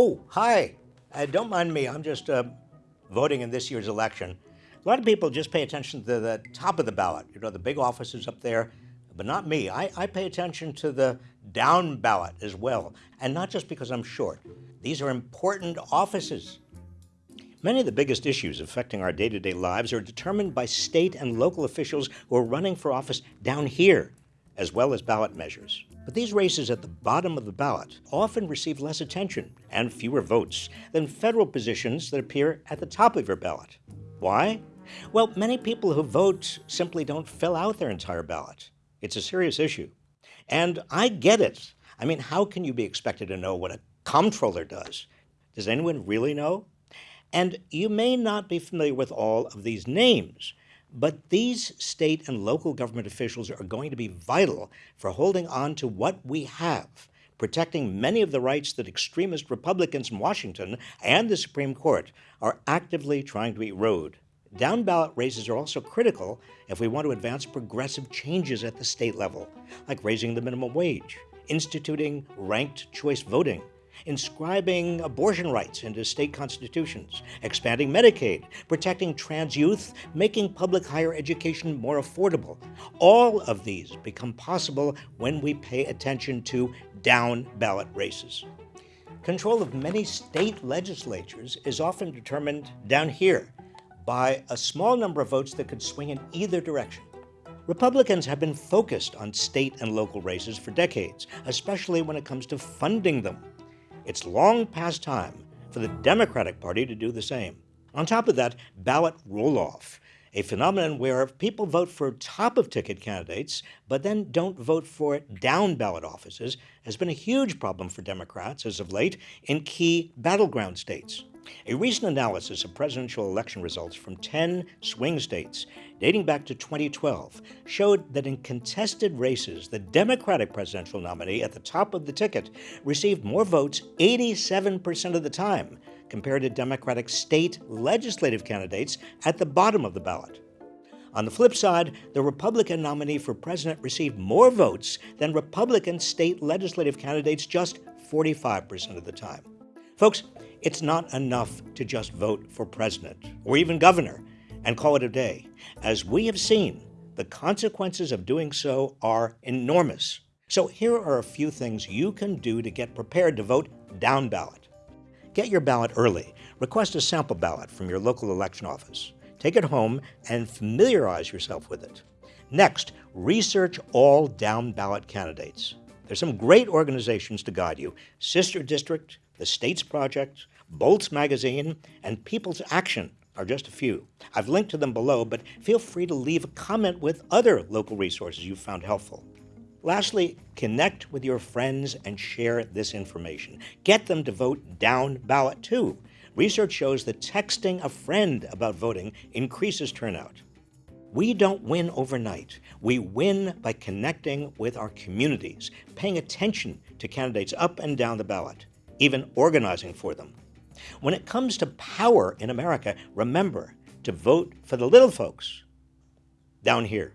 Oh, hi. Uh, don't mind me. I'm just uh, voting in this year's election. A lot of people just pay attention to the top of the ballot, you know, the big offices up there, but not me. I, I pay attention to the down ballot as well, and not just because I'm short. These are important offices. Many of the biggest issues affecting our day to day lives are determined by state and local officials who are running for office down here, as well as ballot measures. But these races at the bottom of the ballot often receive less attention and fewer votes than federal positions that appear at the top of your ballot. Why? Well, many people who vote simply don't fill out their entire ballot. It's a serious issue. And I get it. I mean, how can you be expected to know what a comptroller does? Does anyone really know? And you may not be familiar with all of these names, but these state and local government officials are going to be vital for holding on to what we have, protecting many of the rights that extremist Republicans in Washington and the Supreme Court are actively trying to erode. Down ballot races are also critical if we want to advance progressive changes at the state level, like raising the minimum wage, instituting ranked choice voting, inscribing abortion rights into state constitutions, expanding Medicaid, protecting trans youth, making public higher education more affordable. All of these become possible when we pay attention to down ballot races. Control of many state legislatures is often determined down here by a small number of votes that could swing in either direction. Republicans have been focused on state and local races for decades, especially when it comes to funding them. It's long past time for the Democratic Party to do the same. On top of that, ballot roll off, a phenomenon where people vote for top of ticket candidates but then don't vote for down ballot offices, has been a huge problem for Democrats as of late in key battleground states. A recent analysis of presidential election results from 10 swing states, dating back to 2012, showed that in contested races, the Democratic presidential nominee at the top of the ticket received more votes 87% of the time compared to Democratic state legislative candidates at the bottom of the ballot. On the flip side, the Republican nominee for president received more votes than Republican state legislative candidates just 45% of the time. Folks, it's not enough to just vote for president or even governor and call it a day. As we have seen, the consequences of doing so are enormous. So here are a few things you can do to get prepared to vote down ballot. Get your ballot early. Request a sample ballot from your local election office. Take it home and familiarize yourself with it. Next, research all down ballot candidates. There's some great organizations to guide you Sister District, the States Project, Bolts Magazine, and People's Action are just a few. I've linked to them below, but feel free to leave a comment with other local resources you found helpful. Lastly, connect with your friends and share this information. Get them to vote down ballot too. Research shows that texting a friend about voting increases turnout. We don't win overnight. We win by connecting with our communities, paying attention to candidates up and down the ballot even organizing for them. When it comes to power in America, remember to vote for the little folks down here.